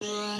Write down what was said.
Yeah.